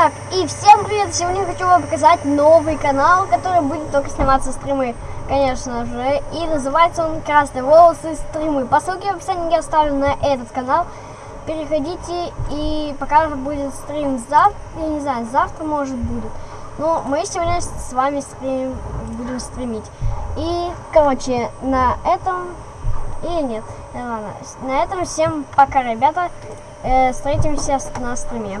Так, и всем привет! Сегодня хочу вам показать новый канал, который будет только сниматься стримы, конечно же. И называется он Красные волосы стримы. По ссылке в описании я оставлю на этот канал. Переходите и пока будет стрим завтра, я не знаю, завтра может будет. Но мы сегодня с вами стрим, будем стримить. И, короче, на этом... Или нет, ладно. На этом всем пока, ребята. Э, встретимся на стриме.